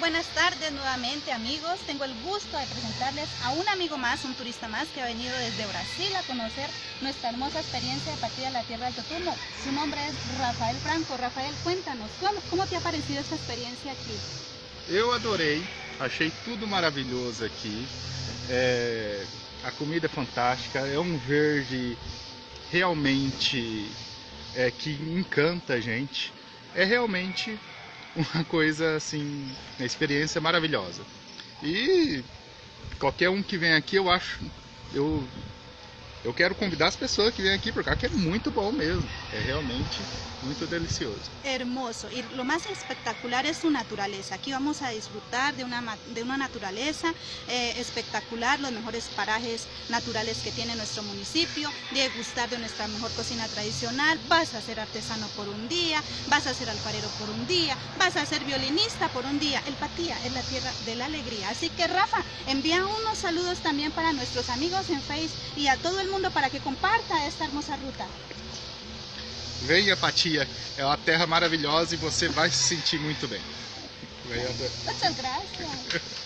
Buenas tardes nuevamente amigos, tengo el gusto de presentarles a un amigo más, un turista más que ha venido desde Brasil a conocer nuestra hermosa experiencia de partida a la Tierra del Totumo. Su nombre es Rafael Franco. Rafael, cuéntanos, ¿cómo, cómo te ha parecido esta experiencia aquí? Eu adorei, achei tudo maravilhoso aqui. É, a comida é fantástica, é um verde realmente é, que encanta a gente. É realmente uma coisa assim, uma experiência maravilhosa. E qualquer um que vem aqui, eu acho, eu eu quero convidar as pessoas que vêm aqui por cá, que é muito bom mesmo. É realmente muito delicioso. Hermoso. Y lo más espectacular es su naturaleza. Aquí vamos a disfrutar de una, de una naturaleza eh, espectacular, los mejores parajes naturales que tiene nuestro municipio, de gustar de nuestra mejor cocina tradicional. Vas a ser artesano por un día, vas a ser alfarero por un día, vas a ser violinista por un día. El Patía es la tierra de la alegría. Así que Rafa, envía unos saludos también para nuestros amigos en Face y a todo el mundo para que comparta esta hermosa ruta. Venha, Patia, é uma terra maravilhosa e você vai se sentir muito bem. Muchas gracias.